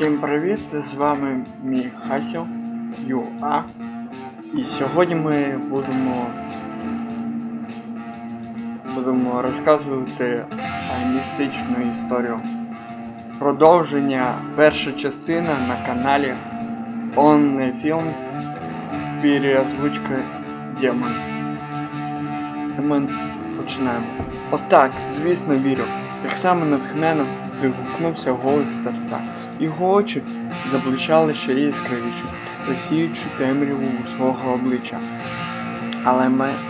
Всім привіт! З вами мій Хасю Юа. І сьогодні ми будемо будемо розказувати містичну історію. Продовження перша частина на каналі On Films переозвучка Демон. Ми починаємо. Отак, звісно, вірю. Так само натхненно вигукнувся голос старця. Його очі заблищали ще яскравіше, розсіючи темряву свого обличчя. Але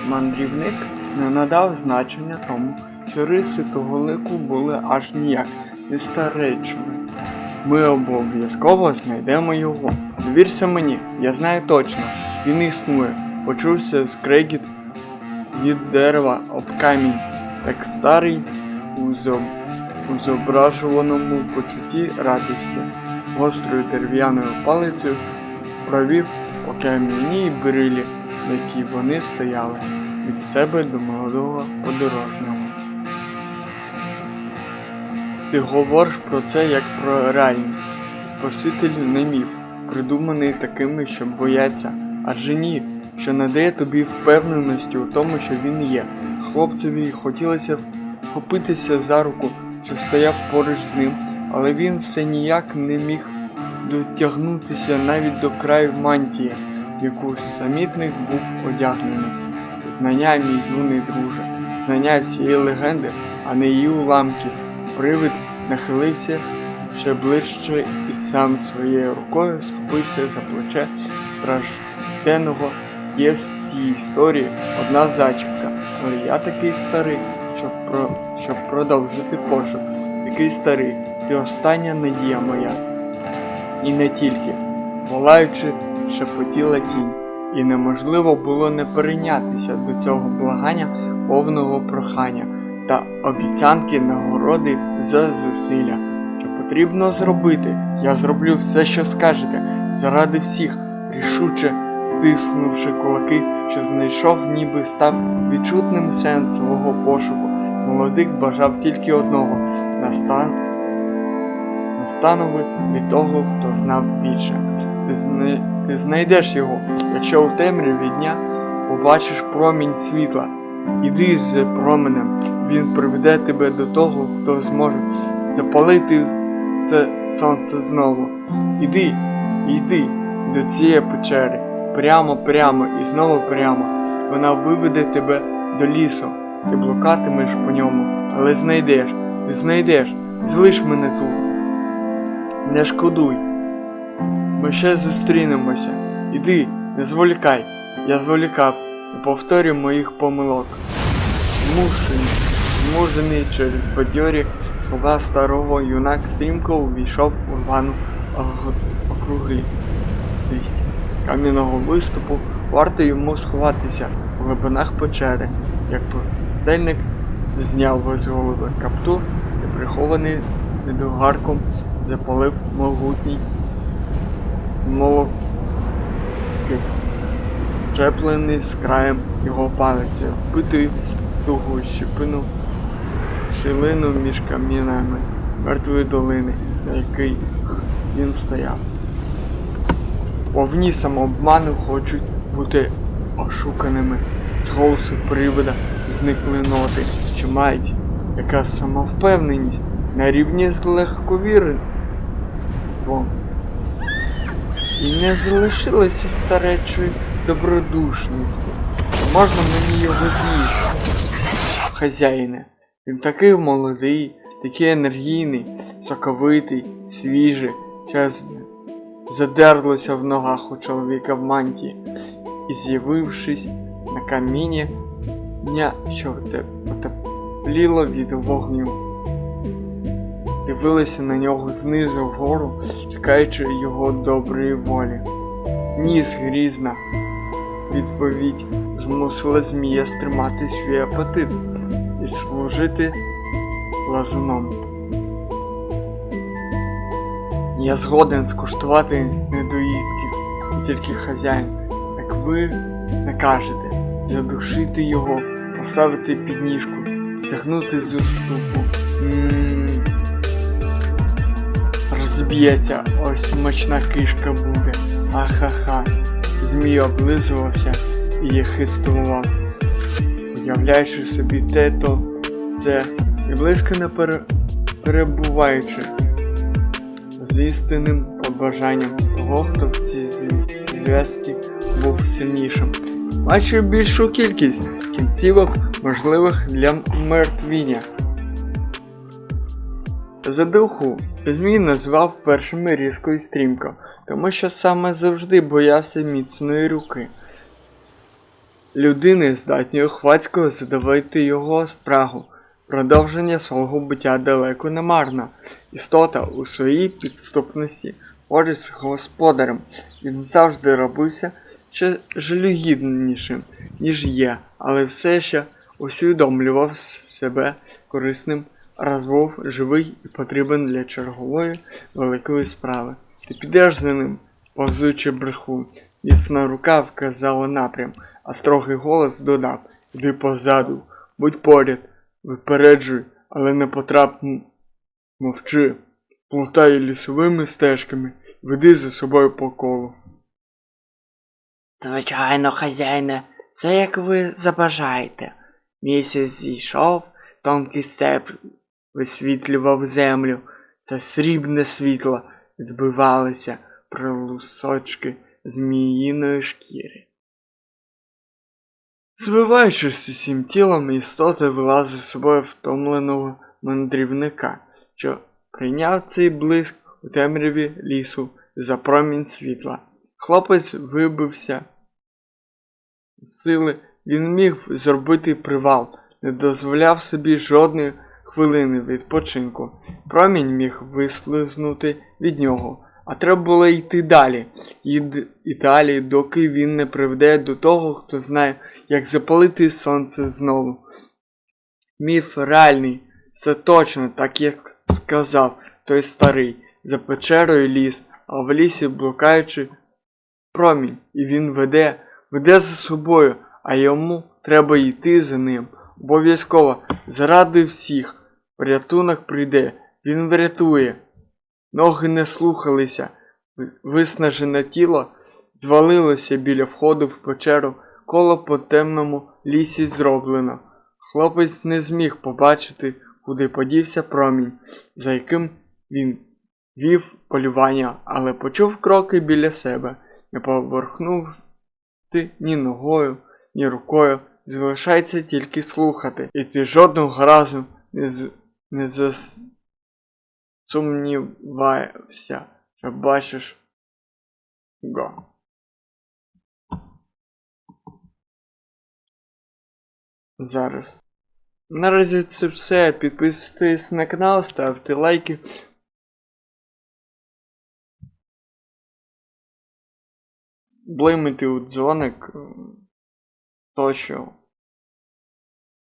мандрівник не надав значення тому, що риси того лику були аж ніяк не старечими. Ми обов'язково знайдемо його. Довірся мені, я знаю точно, він існує. Почувся скрегіт від дерева об камінь, так старий у зоб- у зображуваному почутті радості. Гострою дерев'яною палицею провів по кам'яній брилі, на якій вони стояли, від себе до молодого подорожнього. Ти говориш про це як про реальність. Спаситель не міф, придуманий такими, що бояться, адже ні, що надає тобі впевненості у тому, що він є. Хлопцеві хотілося вхопитися за руку, що стояв поруч з ним, але він все ніяк не міг дотягнутися навіть до краю мантії, в яку самітник був одягнений. Знання, мій юний друже, знання всієї легенди, а не її уламків. Привид нахилився ще ближче і сам своєю рукою схопився за плече стражденного. Є в тій історії одна зачіпка, але я такий старий, щоб, про... щоб продовжити пошук. Такий старий, ти остання надія моя. І не тільки. Волаючи, шепотіла тінь, і неможливо було не перейнятися до цього благання повного прохання та обіцянки нагороди за зусилля. Що потрібно зробити, я зроблю все, що скажете, заради всіх, рішуче стиснувши кулаки, що знайшов, ніби став відчутним сенс свого пошуку. Молодик бажав тільки одного настан... настанови від того, хто знав більше. Ти, зна... ти знайдеш його, якщо у темряві дня побачиш промінь світла. Іди з променем, він приведе тебе до того, хто зможе запалити це сонце знову. Іди, іди до цієї печери, прямо, прямо і знову прямо. Вона виведе тебе до лісу. Ти блукатимеш по ньому, але знайдеш, знайдеш, залиш мене тут. Не шкодуй. Ми ще зустрінемося. Іди, не зволікай. Я зволікав і повторю моїх помилок. Змушений, змужений через бадьорі слова старого юнак стрімко увійшов у рвану округлість кам'яного виступу, варто йому сховатися в глибинах печери, як пустельник зняв з голови каптур і прихований недогарком запалив могутній молок чеплений з краєм його палиця, впитую тугу щепину шилину між камінами мертвої долини, на якій він стояв. Повні самообману хочуть бути ошуканими. З голосу привида зникли ноти, що мають яка самовпевненість на рівні з легковірством. І не залишилося старечої добродушності. Можна мені його з'їсти? Хазяїне, він такий молодий, такий енергійний, соковитий, свіжий, час задерлося в ногах у чоловіка в мантії, і з'явившись на каміння, дня, що те- потепліло від вогню. Дивилися на нього знизу вгору, чекаючи його доброї волі. Ніс грізна. Відповідь змусила змія стримати свій апетит і служити лазуном. Я згоден скуштувати недоїдків, і тільки хазяїн, як ви накажете, задушити його, поставити під ніжку, стягнути з уступу, розб'ється, ось смачна кишка буде. Ахаха. Змій облизувався і хистував, уявляючи собі те, то це і близько не пере... перебуваючи з істинним побажанням того, хто в цій зв'язці був сильнішим. Бачив більшу кількість кінцівок, можливих для мертвіння. Задуху Змій назвав першими різко і стрімко, тому що саме завжди боявся міцної руки. Людини здатньої хвацькою задавити його спрагу. Продовження свого буття далеко не марно. Істота у своїй підступності поруч з господарем. Він завжди робився ще жалюгіднішим, ніж є, але все ще усвідомлював себе корисним, раз був живий і потрібен для чергової великої справи. Ти підеш за ним, повзучи бреху. Міцна рука вказала напрям, а строгий голос додав Іди позаду, будь поряд, випереджуй, але не потрап м- мовчи, плутай лісовими стежками, веди за собою по колу. Звичайно, хазяїне, це як ви забажаєте. Місяць зійшов, тонкий степ висвітлював землю, та срібне світло відбивалося про лусочки зміїної шкіри. Звиваючись усім тілом, істота вела за собою втомленого мандрівника, що прийняв цей блиск у темряві лісу за промінь світла. Хлопець вибився з сили, він міг зробити привал, не дозволяв собі жодної хвилини відпочинку. Промінь міг вислизнути від нього, а треба було йти далі, і, далі, доки він не приведе до того, хто знає, як запалити сонце знову. Міф реальний, це точно так, як сказав той старий, за печерою ліс, а в лісі блукаючи промінь, і він веде, веде за собою, а йому треба йти за ним. Обов'язково, заради всіх, порятунок прийде, він врятує. Ноги не слухалися, виснажене тіло звалилося біля входу в печеру, коло по темному лісі зроблено. Хлопець не зміг побачити, куди подівся промінь, за яким він вів полювання, але почув кроки біля себе, не поворухнув ні ногою, ні рукою, залишається тільки слухати, і ти жодного разу не, з... не засумніваєшся, що бачиш го. Зараз. Наразі це все. Підписуйтесь на канал, ставте лайки. Блимайте у дзвоник. Тощо.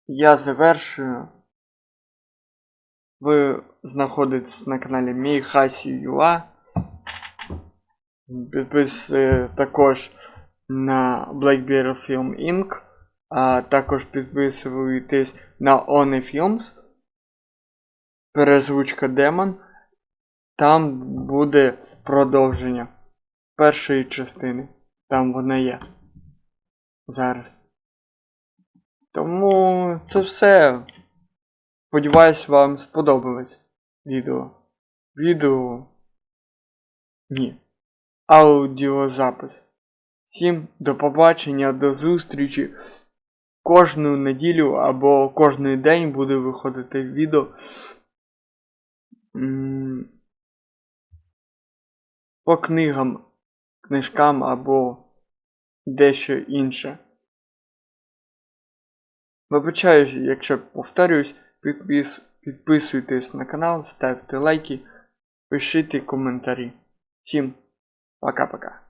Я завершую. Ви знаходитесь на каналі Мій Юа. Підписуйтесь також на Blackberry Film Inc. А також підписуйтесь на One Films. Перезвучка Демон. Там буде продовження першої частини. Там вона є. Зараз. Тому це все. Сподіваюсь, вам сподобалось відео. Відео. Ні. Аудіозапис. Всім до побачення, до зустрічі. Кожну неділю або кожний день буде виходити відео. По книгам, книжкам або дещо інше. Вибачаю, якщо повторююсь, підпис, підписуйтесь на канал, ставте лайки, пишіть коментарі. Всім пока-пока.